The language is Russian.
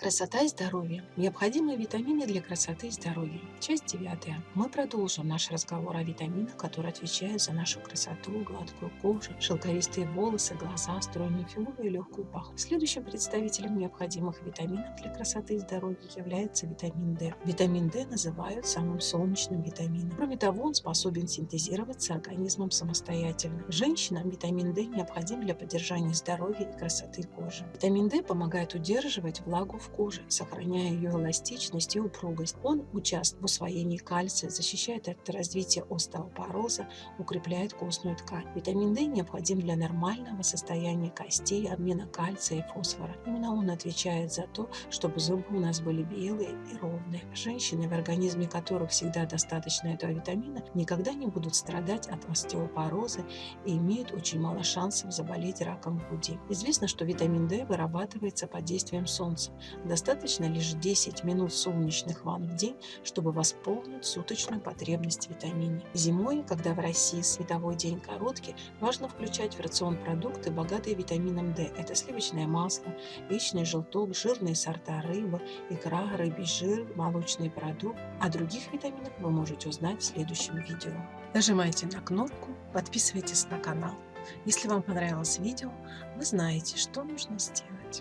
Красота и здоровье. Необходимые витамины для красоты и здоровья. Часть 9. Мы продолжим наш разговор о витаминах, которые отвечают за нашу красоту, гладкую кожу, шелковистые волосы, глаза, стройную фигуру и легкую паху. Следующим представителем необходимых витаминов для красоты и здоровья является витамин D. Витамин D называют самым солнечным витамином. Кроме того, он способен синтезироваться организмом самостоятельно. Женщинам витамин D необходим для поддержания здоровья и красоты кожи. Витамин D помогает удерживать влагу в кожи, сохраняя ее эластичность и упругость. Он участвует в усвоении кальция, защищает от развития остеопороза, укрепляет костную ткань. Витамин D необходим для нормального состояния костей, обмена кальция и фосфора. Именно он отвечает за то, чтобы зубы у нас были белые и ровные. Женщины, в организме которых всегда достаточно этого витамина, никогда не будут страдать от остеопороза и имеют очень мало шансов заболеть раком груди. Известно, что витамин D вырабатывается под действием солнца. Достаточно лишь 10 минут солнечных ванн в день, чтобы восполнить суточную потребность в витамине. Зимой, когда в России световой день короткий, важно включать в рацион продукты, богатые витамином D. Это сливочное масло, яичный желток, жирные сорта рыбы, икра, рыбий жир, молочный продукт. О других витаминах вы можете узнать в следующем видео. Нажимайте на кнопку, подписывайтесь на канал. Если вам понравилось видео, вы знаете, что нужно сделать.